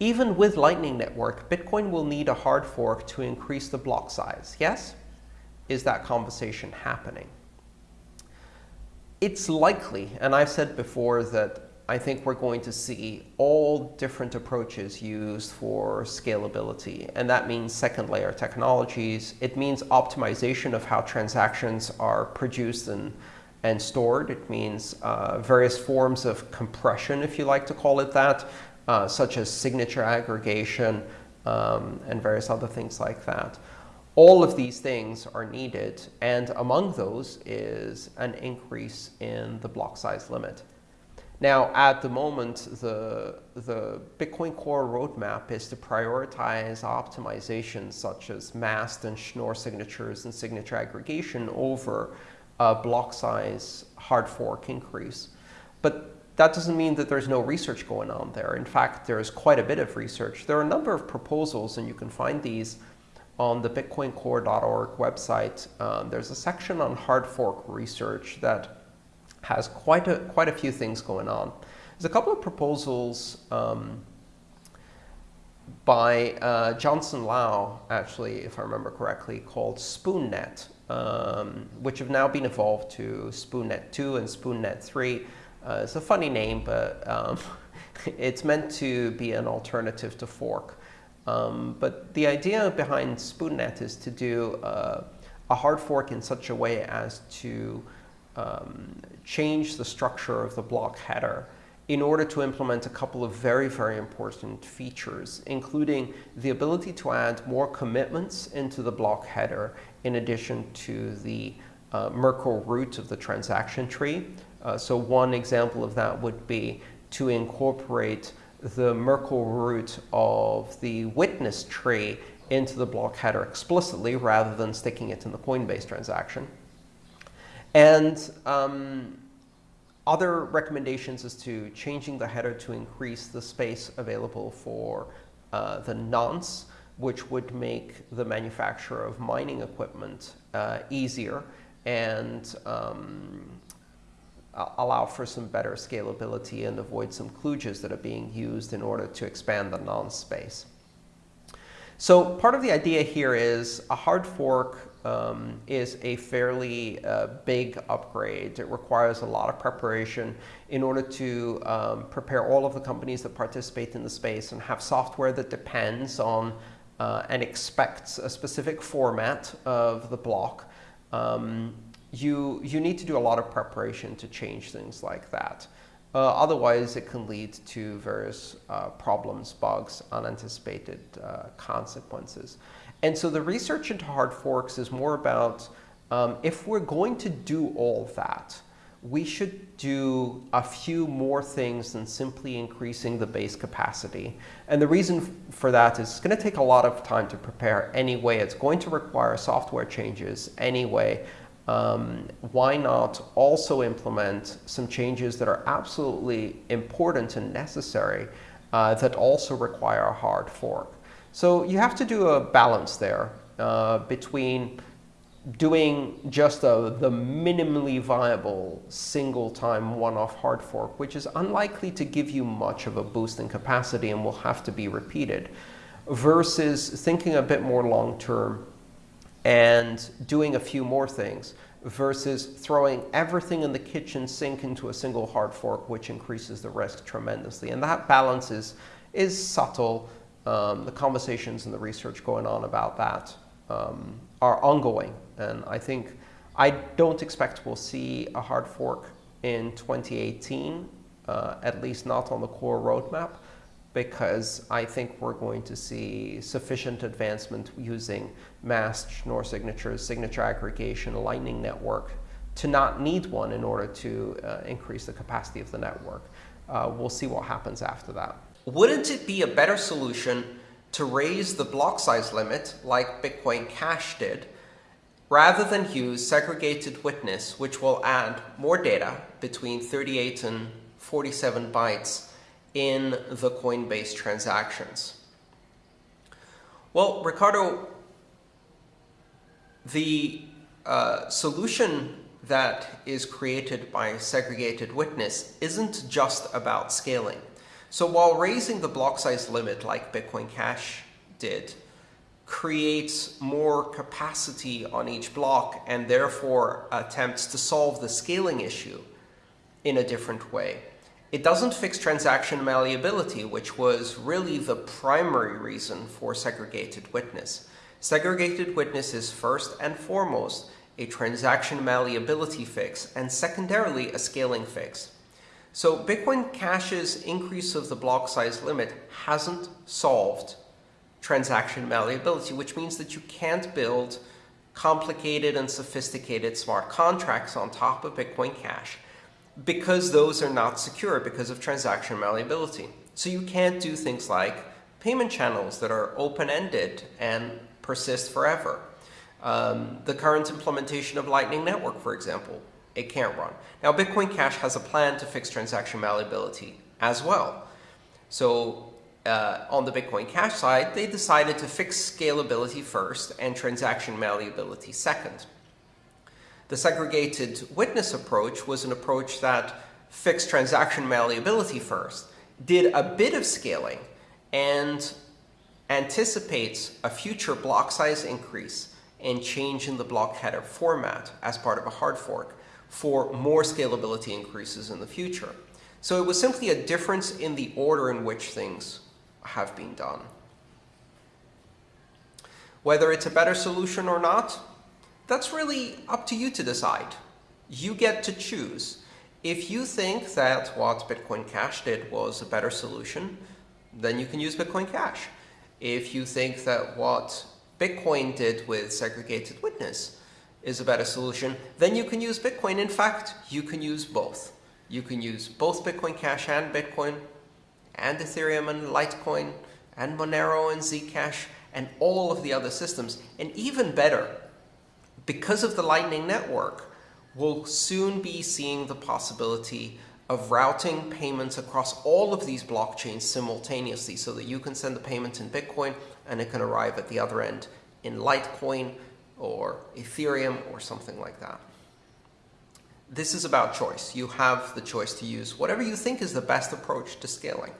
Even with Lightning Network, Bitcoin will need a hard fork to increase the block size. Yes? Is that conversation happening? It's likely, and I've said before that I think we're going to see all different approaches used for scalability. And that means second layer technologies. It means optimization of how transactions are produced and, and stored. It means uh, various forms of compression, if you like to call it that, uh, such as signature aggregation um, and various other things like that. All of these things are needed, and among those is an increase in the block size limit. Now, at the moment, the, the Bitcoin Core roadmap is to prioritize optimizations such as MAST and Schnorr signatures and signature aggregation over a block size hard fork increase. But that doesn't mean that there's no research going on there. In fact, there's quite a bit of research. There are a number of proposals, and you can find these on the bitcoincore.org website. Um, there's a section on hard fork research that has quite a, quite a few things going on. There's a couple of proposals um, by uh, Johnson Lau, actually, if I remember correctly, called SpoonNet, um, which have now been evolved to SpoonNet 2 and SpoonNet 3. Uh, it's a funny name, but um, it's meant to be an alternative to fork. Um, but the idea behind SpoonNet is to do uh, a hard fork in such a way as to um, change the structure of the block header in order to implement a couple of very, very important features, including the ability to add more commitments into the block header in addition to the uh, Merkle root of the transaction tree, uh, so one example of that would be to incorporate the Merkle root of the witness tree into the block header explicitly rather than sticking it in the Coinbase transaction. And um, other recommendations is to changing the header to increase the space available for uh, the nonce, which would make the manufacture of mining equipment uh, easier and um, allow for some better scalability and avoid some kludges that are being used in order to expand the nonce space. So part of the idea here is a hard fork um, is a fairly uh, big upgrade. It requires a lot of preparation in order to um, prepare all of the companies that participate in the space and have software that depends on uh, and expects a specific format of the block. Um, you, you need to do a lot of preparation to change things like that. Uh, otherwise, it can lead to various uh, problems, bugs, unanticipated uh, consequences. And so the research into hard forks is more about um, if we're going to do all that, we should do a few more things than simply increasing the base capacity. And the reason for that is it's going to take a lot of time to prepare anyway. It's going to require software changes anyway um, why not also implement some changes that are absolutely important and necessary uh, that also require a hard fork? So you have to do a balance there uh, between doing just a, the minimally viable single-time one-off hard fork, which is unlikely to give you much of a boost in capacity and will have to be repeated, versus thinking a bit more long-term and doing a few more things versus throwing everything in the kitchen sink into a single hard fork, which increases the risk tremendously. And that balance is, is subtle. Um, the conversations and the research going on about that um, are ongoing. And I think I don't expect we'll see a hard fork in 2018, uh, at least not on the core roadmap because I think we're going to see sufficient advancement using MAST Schnorr signatures, signature aggregation, a Lightning Network to not need one in order to uh, increase the capacity of the network. Uh, we'll see what happens after that. Wouldn't it be a better solution to raise the block size limit like Bitcoin Cash did rather than use segregated witness, which will add more data between 38 and 47 bytes in the Coinbase transactions? Well, Ricardo, the uh, solution that is created by segregated witness isn't just about scaling. So while raising the block size limit like Bitcoin Cash did creates more capacity on each block and therefore attempts to solve the scaling issue in a different way. It doesn't fix transaction malleability, which was really the primary reason for segregated witness. Segregated witness is first and foremost a transaction malleability fix and secondarily a scaling fix. So Bitcoin Cash's increase of the block size limit hasn't solved transaction malleability, which means that you can't build complicated and sophisticated smart contracts on top of Bitcoin Cash because those are not secure because of transaction malleability. So you can't do things like payment channels that are open-ended and persist forever. Um, the current implementation of Lightning Network, for example, it can't run. Now, Bitcoin Cash has a plan to fix transaction malleability as well. So uh, on the Bitcoin Cash side, they decided to fix scalability first and transaction malleability second. The segregated witness approach was an approach that fixed transaction malleability first, did a bit of scaling, and anticipates a future block size increase and change in the block header format as part of a hard fork for more scalability increases in the future. So it was simply a difference in the order in which things have been done. Whether it's a better solution or not, that's really up to you to decide. You get to choose. If you think that what Bitcoin Cash did was a better solution, then you can use Bitcoin Cash. If you think that what Bitcoin did with segregated witness is a better solution, then you can use Bitcoin. In fact, you can use both. You can use both Bitcoin Cash and Bitcoin and Ethereum and Litecoin and Monero and Zcash and all of the other systems. And even better, because of the Lightning Network, we'll soon be seeing the possibility of routing payments across all of these blockchains simultaneously so that you can send the payment in Bitcoin and it can arrive at the other end in Litecoin or Ethereum or something like that. This is about choice. You have the choice to use whatever you think is the best approach to scaling.